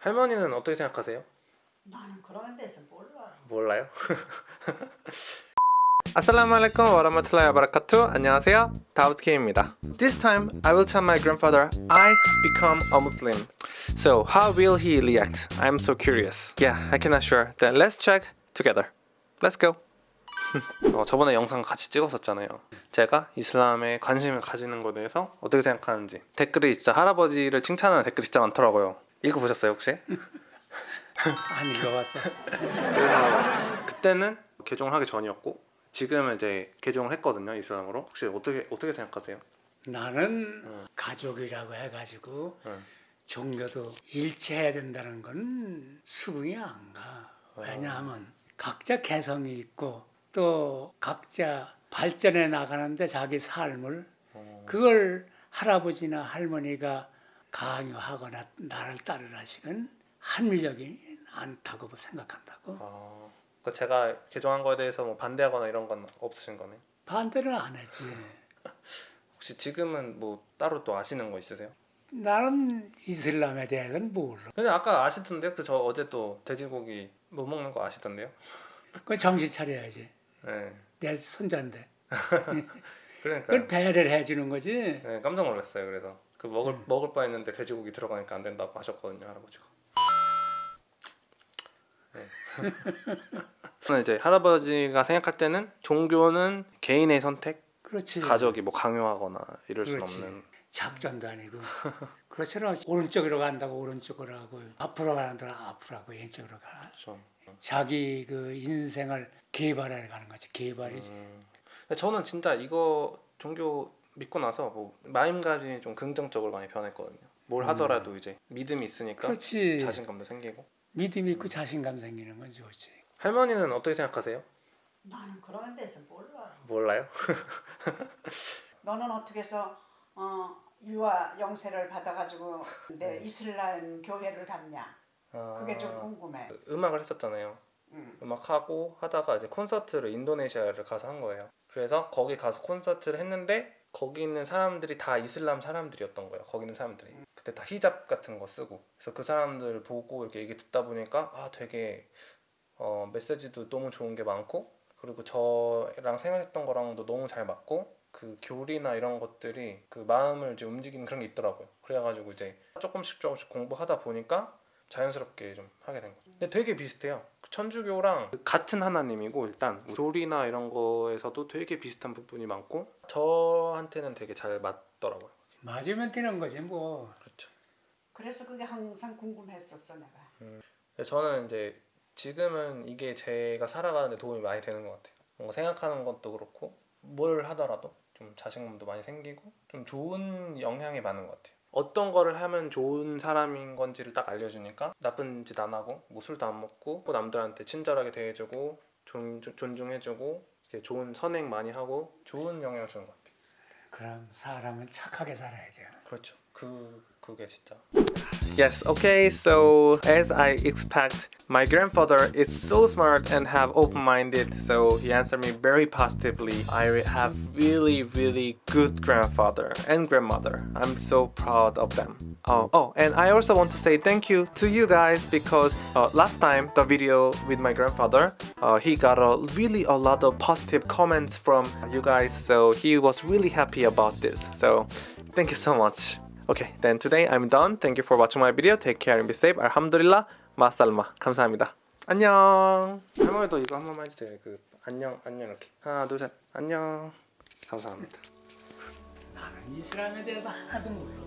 할머니는 어떻게 생각하세요? 나는 그런 데서 몰라. 몰라요? 아살라무알레이쿰 와라마툴라이 와바라카투. 안녕하세요. 다우트킴입니다. This time I will tell my grandfather I become a Muslim. So how will he react? I'm so curious. Yeah, I cannot sure. Then let's check together. Let's go. 어, 저번에 영상 같이 찍었었잖아요. 제가 이슬람에 관심을 가지는 것에 대해서 어떻게 생각하는지 댓글이 진짜 할아버지를 칭찬하는 댓글이 진짜 많더라고요 읽어보셨어요 혹시? 안 읽어봤어. 그래서 그때는 개종을 하기 전이었고 지금은 이제 개종을 했거든요 이슬람으로 혹시 어떻게 어떻게 생각하세요? 나는 응. 가족이라고 해가지고 응. 종교도 일치해야 된다는 건 수긍이 안 가. 왜냐하면 각자 개성이 있고 또 각자 발전해 나가는데 자기 삶을 어, 그걸 할아버지나 할머니가 강요하거나 나를 따르라시는 합리적이 않다고 생각한다고 아, 그 제가 개종한 거에 대해서 뭐 반대하거나 이런 건 없으신 거네. 반대를 안 했지. 혹시 지금은 뭐 따로 또 아시는 거 있으세요? 나는 이슬람에 대해서는 몰라. 근데 아까 아시던데요? 그 저 어제 또 돼지고기 못 먹는 거 아시던데요? 그 정신 차려야지. 네. 내 손자인데. 그러니까 그걸 배려를 해주는 거지. 네, 깜짝 놀랐어요. 그래서 그 먹을 먹을 뻔했는데 돼지고기 들어가니까 안 된다고 하셨거든요, 할아버지가. 네. 이제 할아버지가 생각할 때는 종교는 개인의 선택, 그렇지. 가족이 뭐 강요하거나 이럴 그렇지. 없는. 작전도 아니고. 그렇잖아. 오른쪽으로 간다고 오른쪽으로 하고 앞으로 데는 앞으로 하고 왼쪽으로 가. 그렇죠. 자기 그 인생을 개발해 가는 거지. 개발이지. 음. 저는 진짜 이거 종교 믿고 나서 뭐 마음가짐이 좀 긍정적으로 많이 변했거든요. 뭘 하더라도 이제 믿음이 있으니까 음. 그렇지. 자신감도 생기고. 믿음 있고 자신감 생기는 건 좋지. 할머니는 어떻게 생각하세요? 나는 그런 데서 몰라. 몰라요? 너는 어떻게 해서 어, 유아 영세를 받아가지고 내 이슬람 교회를 갔냐? 그게 좀 궁금해. 아, 음악을 했었잖아요. 응. 음악 하고 하다가 이제 콘서트를 인도네시아를 가서 한 거예요. 그래서 거기 가서 콘서트를 했는데 거기 있는 사람들이 다 이슬람 사람들이었던 거예요. 거기 있는 사람들이 그때 다 히잡 같은 거 쓰고 그래서 그 사람들 보고 이렇게 얘기 듣다 보니까 아 되게 어, 메시지도 너무 좋은 게 많고 그리고 저랑 생각했던 거랑도 너무 잘 맞고 그 교리나 이런 것들이 그 마음을 이제 움직이는 그런 게 있더라고요. 그래가지고 이제 조금씩 조금씩 공부하다 보니까 자연스럽게 좀 하게 된 거죠. 근데 되게 비슷해요. 천주교랑 같은 하나님이고 일단 교리나 이런 거에서도 되게 비슷한 부분이 많고 저한테는 되게 잘 맞더라고요. 맞으면 되는 거지 뭐. 그렇죠. 그래서 그게 항상 궁금했었어 내가. 근데 저는 이제 지금은 이게 제가 살아가는데 도움이 많이 되는 것 같아요. 뭔가 생각하는 것도 그렇고 뭘 하더라도 좀 자신감도 많이 생기고 좀 좋은 영향이 많은 것 같아요. 어떤 거를 하면 좋은 사람인 건지를 딱 알려주니까 나쁜 짓 안 하고 뭐 술도 안 먹고 또 남들한테 친절하게 대해주고 존, 존중해주고 좋은 선행 많이 하고 좋은 영향을 주는 것 같아요. 그럼 사람은 착하게 살아야 돼. 그렇죠. 그 그게 진짜. Yes. Okay. So as I expect, my grandfather is so smart and have open-minded. So he answered me very positively. I have really, really good grandfather and grandmother. I'm so proud of them. Oh, oh, and I also want to say thank you to you guys because uh, last time the video with my grandfather, uh, he got a really a lot of positive comments from you guys. So he was really happy about this. So thank you so much. Okay, then today I'm done. Thank you for watching my video. Take care and be safe. 알함두릴라 마살마. 감사합니다. 안녕. 할머니도 이거 한 번만 해주세요. 그 안녕 안녕 이렇게 하나 둘 셋 안녕. 감사합니다. 나는 이슬람에 대해서 하나도 몰라.